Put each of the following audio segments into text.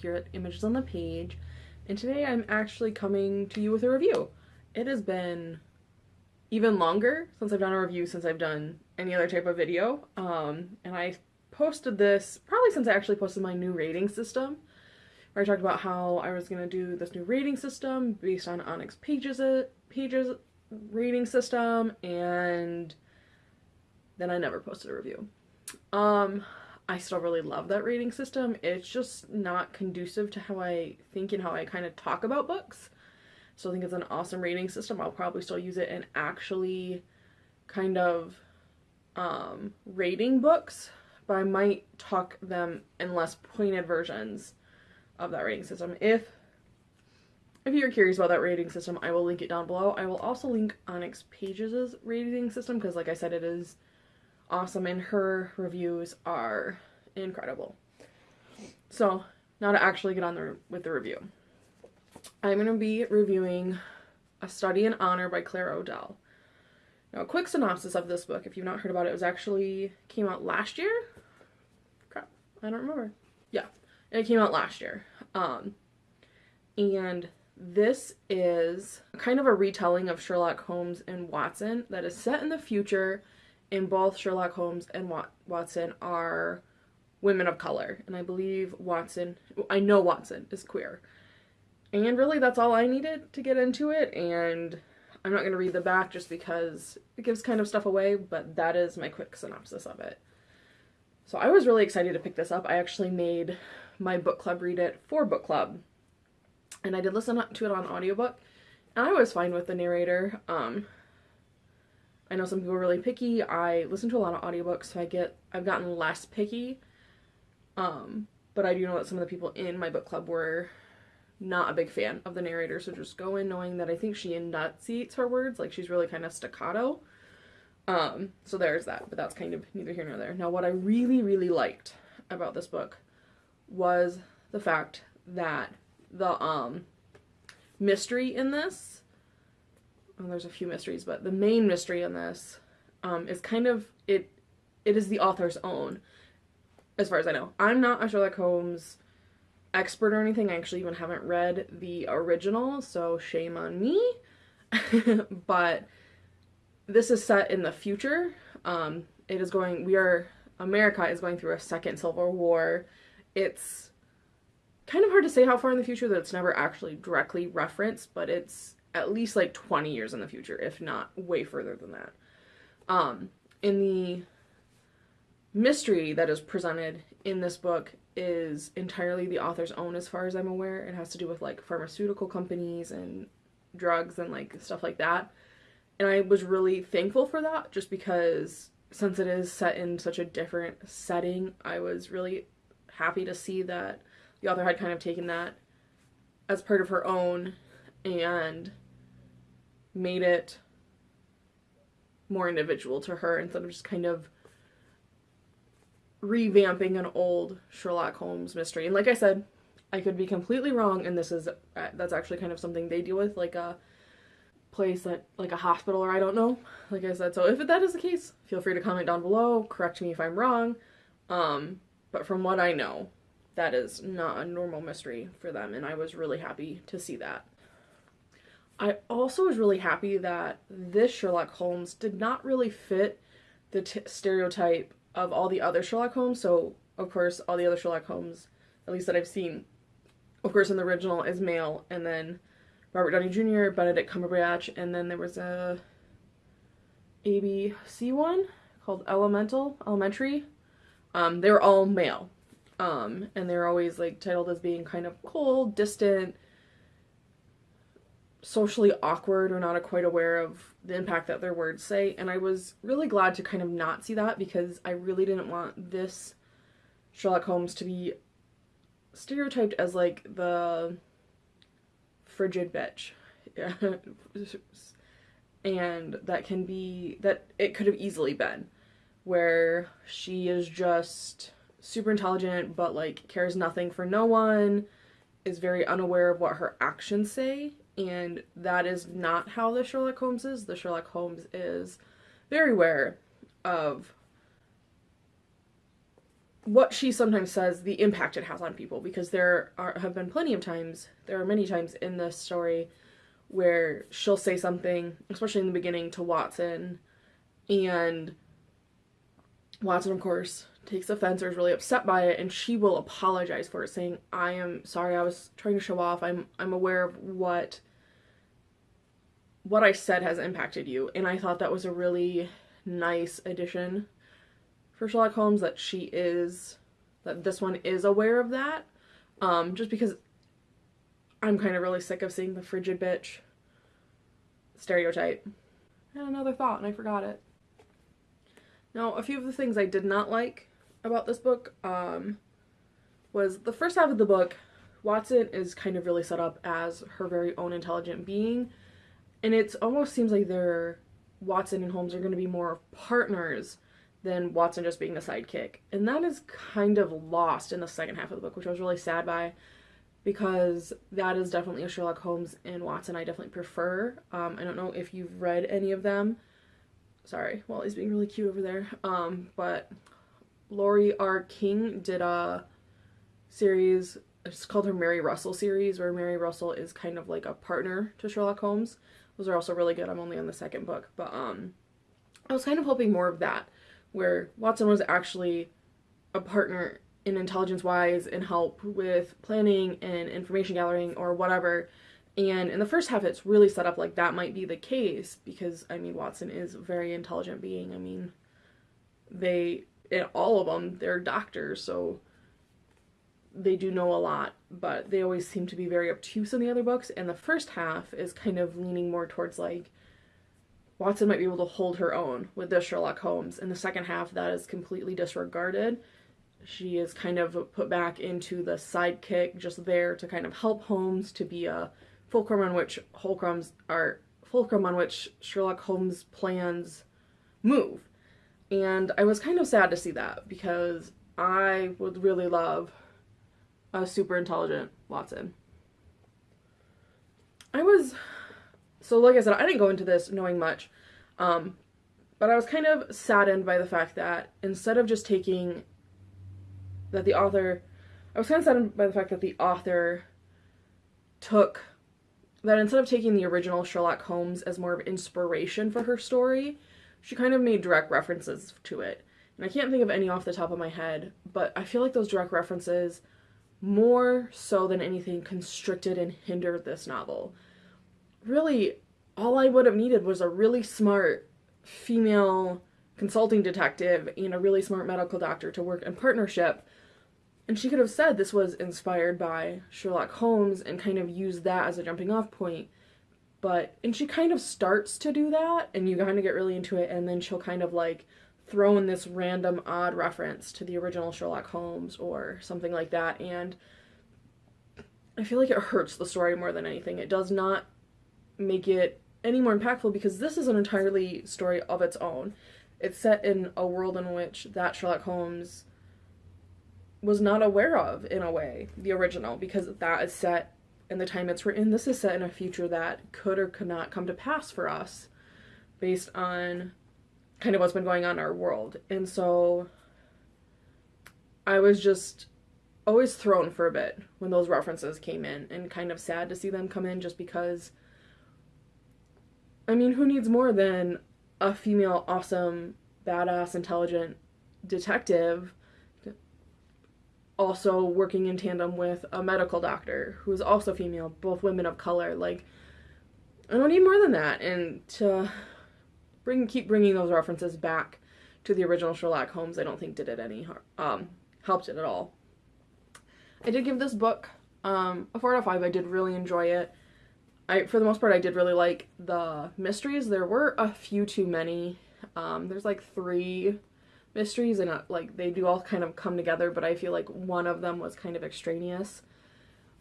here at Images on the Page, and today I'm actually coming to you with a review. It has been even longer since I've done a review since I've done any other type of video, um, and I posted this probably since I actually posted my new rating system, where I talked about how I was going to do this new rating system based on Onyx Pages, Pages rating system, and then I never posted a review. Um, I still really love that rating system. It's just not conducive to how I think and how I kind of talk about books. So I think it's an awesome rating system. I'll probably still use it in actually kind of um, rating books, but I might talk them in less pointed versions of that rating system. If if you're curious about that rating system, I will link it down below. I will also link Onyx Pages' rating system because like I said, it is awesome and her reviews are incredible. So now to actually get on the, with the review. I'm going to be reviewing A Study in Honor by Claire O'Dell. Now a quick synopsis of this book, if you've not heard about it, it was actually came out last year? Crap, I don't remember. Yeah, it came out last year. Um, and this is kind of a retelling of Sherlock Holmes and Watson that is set in the future in both Sherlock Holmes and Wat Watson are women of color. And I believe Watson, I know Watson is queer. And really that's all I needed to get into it. And I'm not going to read the back just because it gives kind of stuff away, but that is my quick synopsis of it. So I was really excited to pick this up. I actually made my book club read it for book club. And I did listen to it on audiobook. And I was fine with the narrator. Um, I know some people are really picky. I listen to a lot of audiobooks, so I get I've gotten less picky. Um, but I do know that some of the people in my book club were not a big fan of the narrator, so just go in knowing that I think she enunciates her words, like she's really kind of staccato. Um, so there's that, but that's kind of neither here nor there. Now, what I really, really liked about this book was the fact that the um mystery in this well, there's a few mysteries, but the main mystery in this um, is kind of it. It is the author's own, as far as I know. I'm not a Sherlock Holmes expert or anything. I actually even haven't read the original, so shame on me. but this is set in the future. Um, it is going. We are America is going through a second Civil War. It's kind of hard to say how far in the future that it's never actually directly referenced, but it's at least like 20 years in the future, if not way further than that. Um, in the mystery that is presented in this book is entirely the author's own as far as I'm aware. It has to do with like pharmaceutical companies and drugs and like stuff like that. And I was really thankful for that just because since it is set in such a different setting, I was really happy to see that the author had kind of taken that as part of her own and made it more individual to her instead of just kind of revamping an old Sherlock Holmes mystery. And like I said, I could be completely wrong and this is uh, that's actually kind of something they deal with like a place that like a hospital or I don't know. Like I said, so if that is the case, feel free to comment down below, correct me if I'm wrong. Um, but from what I know, that is not a normal mystery for them and I was really happy to see that. I also was really happy that this Sherlock Holmes did not really fit the stereotype of all the other Sherlock Holmes. So, of course, all the other Sherlock Holmes, at least that I've seen, of course, in the original is male, and then Robert Downey Jr., Benedict Cumberbatch, and then there was a ABC one called Elemental, Elementary. Um, they were all male. Um, and they're always like titled as being kind of cold, distant, socially awkward or not quite aware of the impact that their words say. And I was really glad to kind of not see that because I really didn't want this Sherlock Holmes to be stereotyped as like the frigid bitch. and that can be, that it could have easily been where she is just super intelligent but like cares nothing for no one, is very unaware of what her actions say and that is not how the Sherlock Holmes is. The Sherlock Holmes is very aware of what she sometimes says, the impact it has on people, because there are, have been plenty of times, there are many times in this story where she'll say something, especially in the beginning, to Watson, and Watson, of course, takes offense or is really upset by it, and she will apologize for it, saying, "I am sorry. I was trying to show off. I'm I'm aware of what what I said has impacted you." And I thought that was a really nice addition for Sherlock Holmes that she is that this one is aware of that. Um, just because I'm kind of really sick of seeing the frigid bitch stereotype. And another thought, and I forgot it. Now, a few of the things I did not like about this book um, was the first half of the book, Watson is kind of really set up as her very own intelligent being, and it almost seems like they're Watson and Holmes are going to be more partners than Watson just being a sidekick. And that is kind of lost in the second half of the book, which I was really sad by because that is definitely a Sherlock Holmes and Watson I definitely prefer. Um, I don't know if you've read any of them. Sorry, Wally's being really cute over there. Um, but Laurie R. King did a series, it's called her Mary Russell series, where Mary Russell is kind of like a partner to Sherlock Holmes. Those are also really good. I'm only on the second book, but um, I was kind of hoping more of that, where Watson was actually a partner in intelligence wise and help with planning and information gathering or whatever. And in the first half, it's really set up like that might be the case because, I mean, Watson is a very intelligent being. I mean, they, all of them, they're doctors, so they do know a lot, but they always seem to be very obtuse in the other books. And the first half is kind of leaning more towards like Watson might be able to hold her own with this Sherlock Holmes. In the second half, that is completely disregarded she is kind of put back into the sidekick, just there to kind of help Holmes to be a fulcrum on which Holcromb's are fulcrum on which Sherlock Holmes' plans move. And I was kind of sad to see that because I would really love a super intelligent Watson. I was so like I said, I didn't go into this knowing much. Um, but I was kind of saddened by the fact that instead of just taking that the author I was kind of saddened by the fact that the author took that instead of taking the original Sherlock Holmes as more of inspiration for her story, she kind of made direct references to it. And I can't think of any off the top of my head, but I feel like those direct references more so than anything constricted and hindered this novel. Really, all I would have needed was a really smart female consulting detective and a really smart medical doctor to work in partnership and she could have said this was inspired by Sherlock Holmes and kind of used that as a jumping off point. But, and she kind of starts to do that, and you kind of get really into it, and then she'll kind of like throw in this random odd reference to the original Sherlock Holmes or something like that. And I feel like it hurts the story more than anything. It does not make it any more impactful because this is an entirely story of its own. It's set in a world in which that Sherlock Holmes was not aware of in a way the original because that is set in the time it's written this is set in a future that could or could not come to pass for us based on kind of what's been going on in our world and so i was just always thrown for a bit when those references came in and kind of sad to see them come in just because i mean who needs more than a female awesome badass intelligent detective also working in tandem with a medical doctor who is also female, both women of color. Like, I don't need more than that. And to bring keep bringing those references back to the original Sherlock Holmes, I don't think did it any um helped it at all. I did give this book um, a four out of five. I did really enjoy it. I, for the most part, I did really like the mysteries. There were a few too many. Um, there's like three mysteries and uh, like they do all kind of come together but I feel like one of them was kind of extraneous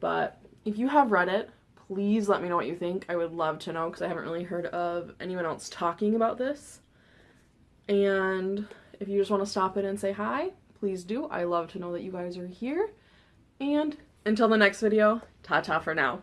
but if you have read it please let me know what you think. I would love to know because I haven't really heard of anyone else talking about this. And if you just want to stop in and say hi please do. I love to know that you guys are here. And until the next video ta-ta for now